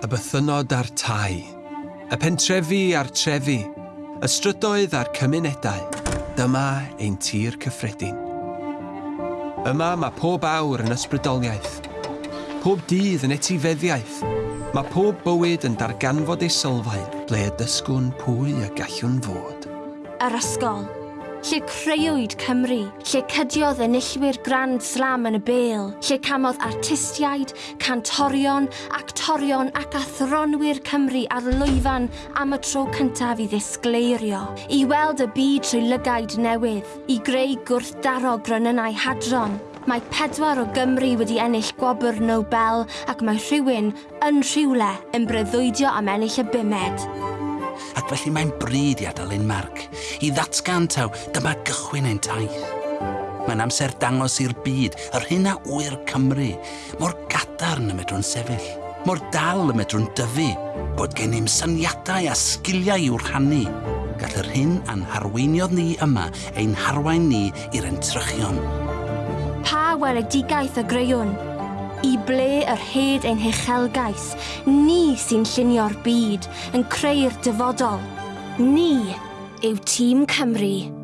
y bythynod a'r tai, y pentrefi a'r trefi, y strydoedd a'r cymunedau, dyma ein tir cyffredin. Yma mae pob awr yn ysbrydoliaeth, pob dydd yn etifeddiaeth, mae pob bywyd yn darganfod ei sylfaen ble y dysgwn pwy y gallwn fod. Yr ysgol lle creuwyd Cymru, lle cydiodd enillwyr Grand Slam yn y bel, lle camodd artistiaid, cantorion, actorion ac athronwyr Cymru ar lwyfan am y tro cyntaf i ddisgleirio, i weld y byd trwy lygaid newydd, i greu gwrthdaro grynynau hadron, Mae pedwar o Gymru wedi ennill gwobr Nobel ac mae rhywun yn rhywle yn breuddwydio am ennill y bumed ac felly mae'n bryd i adael ein marc, i ddatgan taw dyma gychwyn ein taith. Mae'n amser dangos i'r byd, yr hyn a wyr Cymru, mor gadarn y medrwn sefyll, mor dal y medrwn dyfu, bod gen i'n syniadau a sgiliau i'w rhannu. Gall yr hyn a'n harweiniodd ni yma ein harwain ni i'r entrychion. Pa weledigaeth y greuwn? I ble yr hed ein hechelgais, ni sy'n llunio'r byd, yn creu'r dyfodol. Ni yw Tîm Cymru.